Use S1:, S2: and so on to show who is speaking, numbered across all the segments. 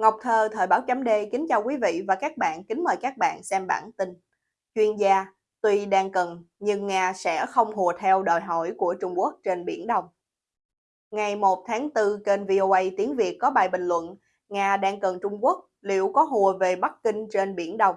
S1: Ngọc Thơ, Thời báo chấm D kính chào quý vị và các bạn, kính mời các bạn xem bản tin. Chuyên gia, tuy đang cần, nhưng Nga sẽ không hùa theo đòi hỏi của Trung Quốc trên Biển Đông. Ngày 1 tháng 4, kênh VOA tiếng Việt có bài bình luận Nga đang cần Trung Quốc, liệu có hùa về Bắc Kinh trên Biển Đông?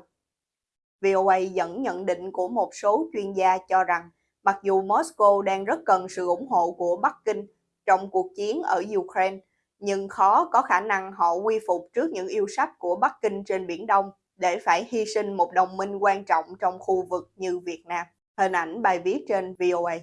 S1: VOA dẫn nhận định của một số chuyên gia cho rằng mặc dù Moscow đang rất cần sự ủng hộ của Bắc Kinh trong cuộc chiến ở Ukraine, nhưng khó có khả năng họ quy phục trước những yêu sách của Bắc Kinh trên Biển Đông để phải hy sinh một đồng minh quan trọng trong khu vực như Việt Nam. Hình ảnh bài viết trên VOA.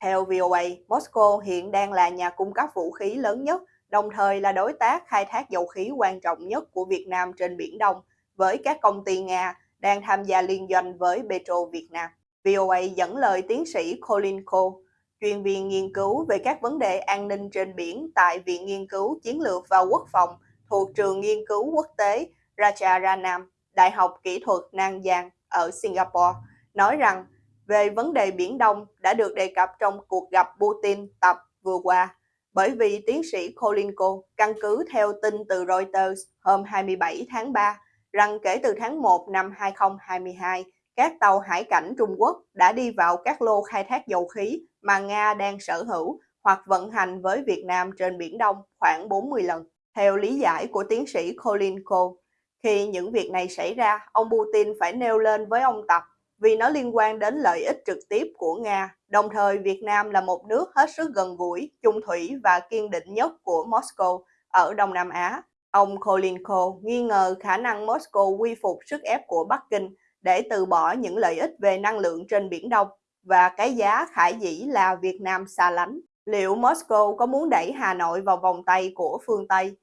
S1: Theo VOA, Moscow hiện đang là nhà cung cấp vũ khí lớn nhất, đồng thời là đối tác khai thác dầu khí quan trọng nhất của Việt Nam trên Biển Đông, với các công ty Nga đang tham gia liên doanh với Petro Việt Nam. VOA dẫn lời tiến sĩ Colin Cole, chuyên viên nghiên cứu về các vấn đề an ninh trên biển tại Viện Nghiên cứu Chiến lược và Quốc phòng thuộc Trường Nghiên cứu Quốc tế Rajaranam, Đại học Kỹ thuật Nanyang ở Singapore, nói rằng về vấn đề Biển Đông đã được đề cập trong cuộc gặp Putin tập vừa qua, bởi vì tiến sĩ Kolinko căn cứ theo tin từ Reuters hôm 27 tháng 3 rằng kể từ tháng 1 năm 2022, các tàu hải cảnh Trung Quốc đã đi vào các lô khai thác dầu khí mà Nga đang sở hữu hoặc vận hành với Việt Nam trên Biển Đông khoảng 40 lần. Theo lý giải của tiến sĩ Colin Cole, khi những việc này xảy ra, ông Putin phải nêu lên với ông Tập vì nó liên quan đến lợi ích trực tiếp của Nga. Đồng thời, Việt Nam là một nước hết sức gần gũi, chung thủy và kiên định nhất của Moscow ở Đông Nam Á. Ông Colin Cole nghi ngờ khả năng Moscow quy phục sức ép của Bắc Kinh để từ bỏ những lợi ích về năng lượng trên Biển Đông và cái giá khải dĩ là Việt Nam xa lánh. Liệu Moscow có muốn đẩy Hà Nội vào vòng tay của phương Tây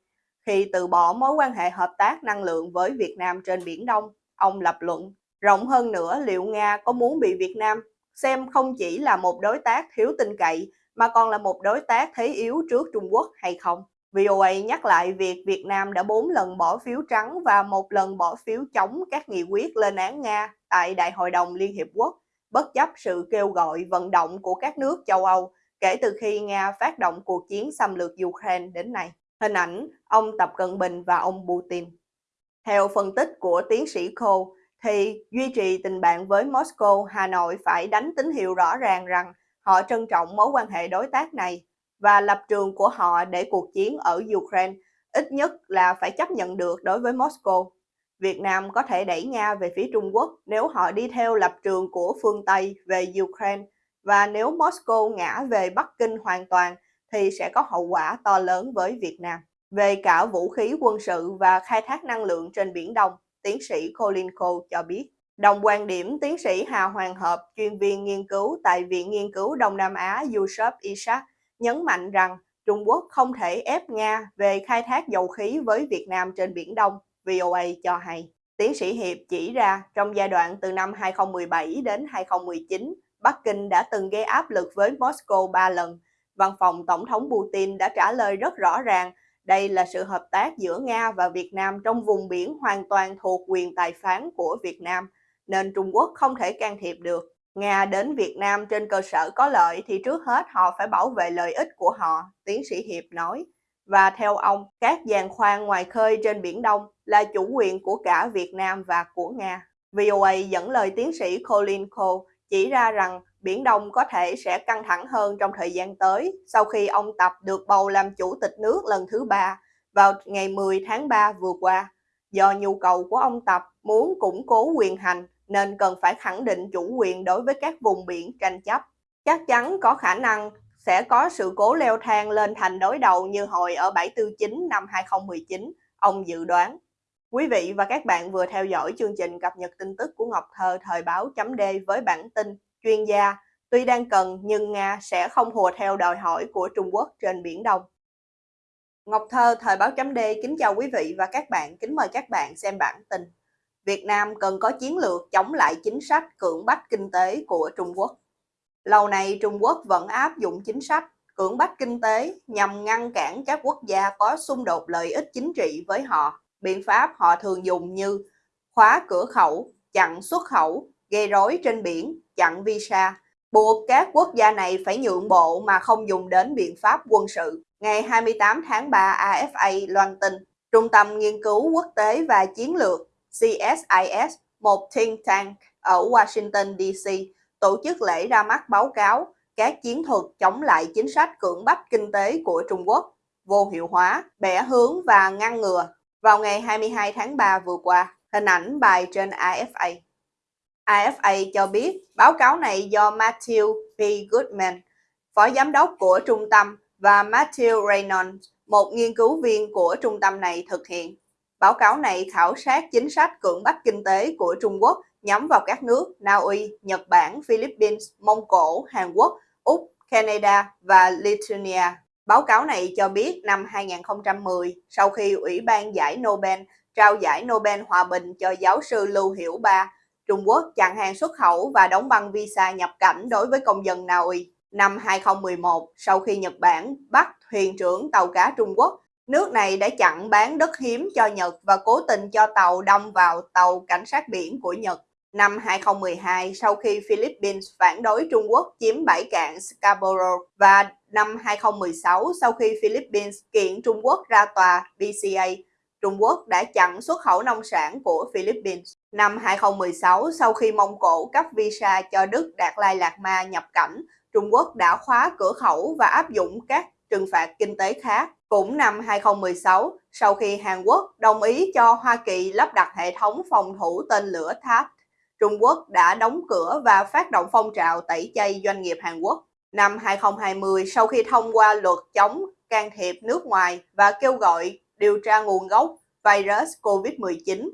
S1: khi từ bỏ mối quan hệ hợp tác năng lượng với Việt Nam trên Biển Đông? Ông lập luận. Rộng hơn nữa, liệu Nga có muốn bị Việt Nam xem không chỉ là một đối tác thiếu tin cậy mà còn là một đối tác thế yếu trước Trung Quốc hay không? VOA nhắc lại việc Việt Nam đã 4 lần bỏ phiếu trắng và một lần bỏ phiếu chống các nghị quyết lên án Nga tại Đại hội đồng Liên Hiệp Quốc, bất chấp sự kêu gọi vận động của các nước châu Âu kể từ khi Nga phát động cuộc chiến xâm lược Ukraine đến nay. Hình ảnh ông Tập Cận Bình và ông Putin. Theo phân tích của tiến sĩ Cole, thì duy trì tình bạn với Moscow, Hà Nội phải đánh tín hiệu rõ ràng rằng họ trân trọng mối quan hệ đối tác này và lập trường của họ để cuộc chiến ở Ukraine ít nhất là phải chấp nhận được đối với Moscow. Việt Nam có thể đẩy Nga về phía Trung Quốc nếu họ đi theo lập trường của phương Tây về Ukraine và nếu Moscow ngã về Bắc Kinh hoàn toàn thì sẽ có hậu quả to lớn với Việt Nam. Về cả vũ khí quân sự và khai thác năng lượng trên Biển Đông, tiến sĩ Colin Cole cho biết. Đồng quan điểm tiến sĩ Hà Hoàng Hợp, chuyên viên nghiên cứu tại Viện Nghiên cứu Đông Nam Á Yusuf Isaac, nhấn mạnh rằng Trung Quốc không thể ép Nga về khai thác dầu khí với Việt Nam trên Biển Đông, VOA cho hay. Tiến sĩ Hiệp chỉ ra trong giai đoạn từ năm 2017 đến 2019, Bắc Kinh đã từng gây áp lực với Moscow 3 lần. Văn phòng Tổng thống Putin đã trả lời rất rõ ràng đây là sự hợp tác giữa Nga và Việt Nam trong vùng biển hoàn toàn thuộc quyền tài phán của Việt Nam, nên Trung Quốc không thể can thiệp được. Nga đến Việt Nam trên cơ sở có lợi thì trước hết họ phải bảo vệ lợi ích của họ, tiến sĩ Hiệp nói. Và theo ông, các giàn khoan ngoài khơi trên Biển Đông là chủ quyền của cả Việt Nam và của Nga. VOA dẫn lời tiến sĩ Colin Cole chỉ ra rằng Biển Đông có thể sẽ căng thẳng hơn trong thời gian tới sau khi ông Tập được bầu làm chủ tịch nước lần thứ ba vào ngày 10 tháng 3 vừa qua. Do nhu cầu của ông Tập muốn củng cố quyền hành nên cần phải khẳng định chủ quyền đối với các vùng biển tranh chấp. Chắc chắn có khả năng sẽ có sự cố leo thang lên thành đối đầu như hồi ở 749 năm 2019, ông dự đoán. Quý vị và các bạn vừa theo dõi chương trình cập nhật tin tức của Ngọc Thơ thời báo chấm D với bản tin chuyên gia tuy đang cần nhưng Nga sẽ không hùa theo đòi hỏi của Trung Quốc trên Biển Đông. Ngọc Thơ thời báo chấm D kính chào quý vị và các bạn, kính mời các bạn xem bản tin. Việt Nam cần có chiến lược chống lại chính sách cưỡng bách kinh tế của Trung Quốc. Lâu nay Trung Quốc vẫn áp dụng chính sách cưỡng bách kinh tế nhằm ngăn cản các quốc gia có xung đột lợi ích chính trị với họ. Biện pháp họ thường dùng như khóa cửa khẩu, chặn xuất khẩu, gây rối trên biển, chặn visa, buộc các quốc gia này phải nhượng bộ mà không dùng đến biện pháp quân sự. Ngày 28 tháng 3, AFA loan tin Trung tâm Nghiên cứu Quốc tế và Chiến lược CSIS, một think tank ở Washington DC, tổ chức lễ ra mắt báo cáo các chiến thuật chống lại chính sách cưỡng bách kinh tế của Trung Quốc, vô hiệu hóa, bẻ hướng và ngăn ngừa vào ngày 22 tháng 3 vừa qua. Hình ảnh bài trên AFA. AFA cho biết báo cáo này do Matthew P. Goodman, phó giám đốc của trung tâm, và Matthew Reynolds, một nghiên cứu viên của trung tâm này thực hiện. Báo cáo này khảo sát chính sách cưỡng bách kinh tế của Trung Quốc nhắm vào các nước Na Uy, Nhật Bản, Philippines, Mông Cổ, Hàn Quốc, Úc, Canada và Lithuania. Báo cáo này cho biết năm 2010, sau khi Ủy ban giải Nobel trao giải Nobel Hòa bình cho giáo sư Lưu Hiểu Ba, Trung Quốc chặn hàng xuất khẩu và đóng băng visa nhập cảnh đối với công dân Na Uy. Năm 2011, sau khi Nhật Bản bắt thuyền trưởng tàu cá Trung Quốc, nước này đã chặn bán đất hiếm cho Nhật và cố tình cho tàu đâm vào tàu cảnh sát biển của Nhật. Năm 2012, sau khi Philippines phản đối Trung Quốc chiếm bãi cạn Scarborough và năm 2016, sau khi Philippines kiện Trung Quốc ra tòa BCA, Trung Quốc đã chặn xuất khẩu nông sản của Philippines. Năm 2016, sau khi Mông Cổ cấp visa cho Đức Đạt Lai Lạt Ma nhập cảnh, Trung Quốc đã khóa cửa khẩu và áp dụng các trừng phạt kinh tế khác. Cũng năm 2016, sau khi Hàn Quốc đồng ý cho Hoa Kỳ lắp đặt hệ thống phòng thủ tên lửa THAAD, Trung Quốc đã đóng cửa và phát động phong trào tẩy chay doanh nghiệp Hàn Quốc. Năm 2020, sau khi thông qua luật chống can thiệp nước ngoài và kêu gọi điều tra nguồn gốc virus COVID-19,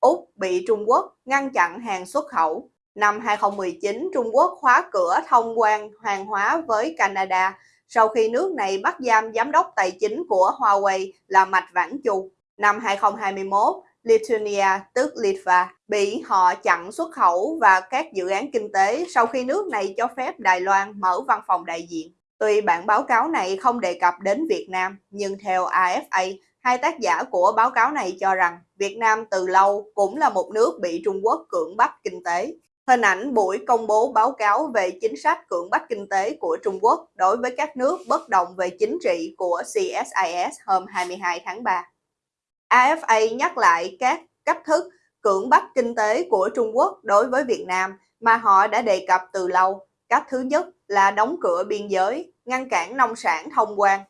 S1: Úc bị Trung Quốc ngăn chặn hàng xuất khẩu. Năm 2019, Trung Quốc khóa cửa thông quan hàng hóa với Canada sau khi nước này bắt giam giám đốc tài chính của Huawei là Mạch Vãn Chu. Năm 2021, Lithuania, tức Litva, bị họ chặn xuất khẩu và các dự án kinh tế sau khi nước này cho phép Đài Loan mở văn phòng đại diện. Tuy bản báo cáo này không đề cập đến Việt Nam, nhưng theo AFA, hai tác giả của báo cáo này cho rằng Việt Nam từ lâu cũng là một nước bị Trung Quốc cưỡng bách kinh tế. Hình ảnh buổi công bố báo cáo về chính sách cưỡng bách kinh tế của Trung Quốc đối với các nước bất đồng về chính trị của CSIS hôm 22 tháng 3. AFA nhắc lại các cách thức cưỡng bách kinh tế của Trung Quốc đối với Việt Nam mà họ đã đề cập từ lâu. Cách thứ nhất là đóng cửa biên giới, ngăn cản nông sản thông quan.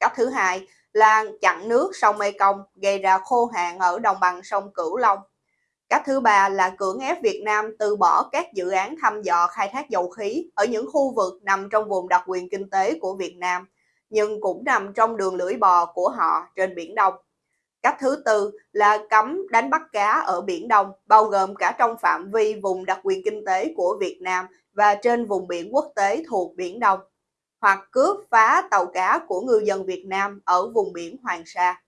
S1: Cách thứ hai là chặn nước sông Mekong gây ra khô hạn ở đồng bằng sông Cửu Long. Cách thứ ba là cưỡng ép Việt Nam từ bỏ các dự án thăm dò khai thác dầu khí ở những khu vực nằm trong vùng đặc quyền kinh tế của Việt Nam, nhưng cũng nằm trong đường lưỡi bò của họ trên Biển Đông. Cách thứ tư là cấm đánh bắt cá ở Biển Đông, bao gồm cả trong phạm vi vùng đặc quyền kinh tế của Việt Nam và trên vùng biển quốc tế thuộc Biển Đông, hoặc cướp phá tàu cá của ngư dân Việt Nam ở vùng biển Hoàng Sa.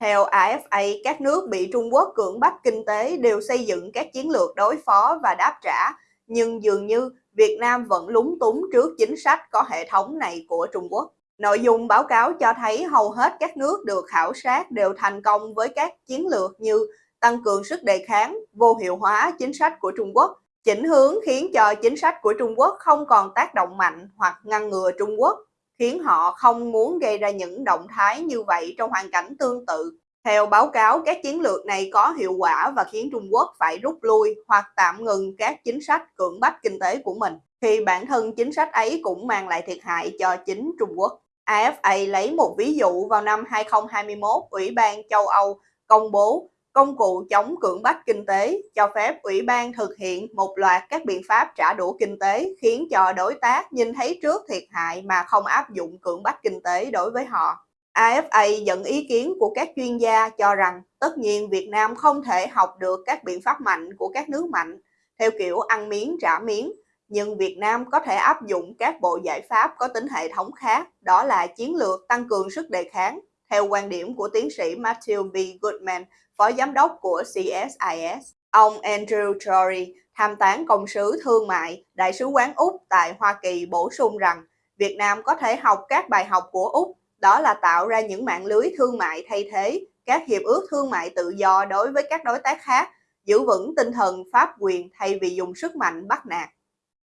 S1: Theo AFA, các nước bị Trung Quốc cưỡng bách kinh tế đều xây dựng các chiến lược đối phó và đáp trả, nhưng dường như Việt Nam vẫn lúng túng trước chính sách có hệ thống này của Trung Quốc. Nội dung báo cáo cho thấy hầu hết các nước được khảo sát đều thành công với các chiến lược như tăng cường sức đề kháng, vô hiệu hóa chính sách của Trung Quốc, chỉnh hướng khiến cho chính sách của Trung Quốc không còn tác động mạnh hoặc ngăn ngừa Trung Quốc, khiến họ không muốn gây ra những động thái như vậy trong hoàn cảnh tương tự. Theo báo cáo, các chiến lược này có hiệu quả và khiến Trung Quốc phải rút lui hoặc tạm ngừng các chính sách cưỡng bách kinh tế của mình, khi bản thân chính sách ấy cũng mang lại thiệt hại cho chính Trung Quốc. AFA lấy một ví dụ vào năm 2021, Ủy ban châu Âu công bố công cụ chống cưỡng bách kinh tế cho phép ủy ban thực hiện một loạt các biện pháp trả đũa kinh tế khiến cho đối tác nhìn thấy trước thiệt hại mà không áp dụng cưỡng bách kinh tế đối với họ. AFA dẫn ý kiến của các chuyên gia cho rằng tất nhiên Việt Nam không thể học được các biện pháp mạnh của các nước mạnh theo kiểu ăn miếng trả miếng, nhưng Việt Nam có thể áp dụng các bộ giải pháp có tính hệ thống khác, đó là chiến lược tăng cường sức đề kháng, theo quan điểm của tiến sĩ Matthew B. Goodman, phó giám đốc của CSIS. Ông Andrew Torrey, tham tán công sứ thương mại, đại sứ quán Úc tại Hoa Kỳ bổ sung rằng Việt Nam có thể học các bài học của Úc, đó là tạo ra những mạng lưới thương mại thay thế, các hiệp ước thương mại tự do đối với các đối tác khác, giữ vững tinh thần pháp quyền thay vì dùng sức mạnh bắt nạt.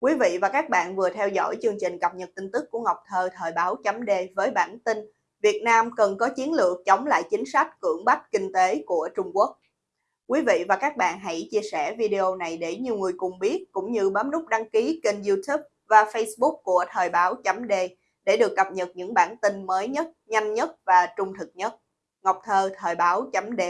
S1: Quý vị và các bạn vừa theo dõi chương trình cập nhật tin tức của Ngọc Thơ thời báo chấm D với bản tin Việt Nam cần có chiến lược chống lại chính sách cưỡng bách kinh tế của Trung Quốc. Quý vị và các bạn hãy chia sẻ video này để nhiều người cùng biết, cũng như bấm nút đăng ký kênh youtube và facebook của Thời báo chấm D để được cập nhật những bản tin mới nhất, nhanh nhất và trung thực nhất. Ngọc Thơ, Thời báo chấm D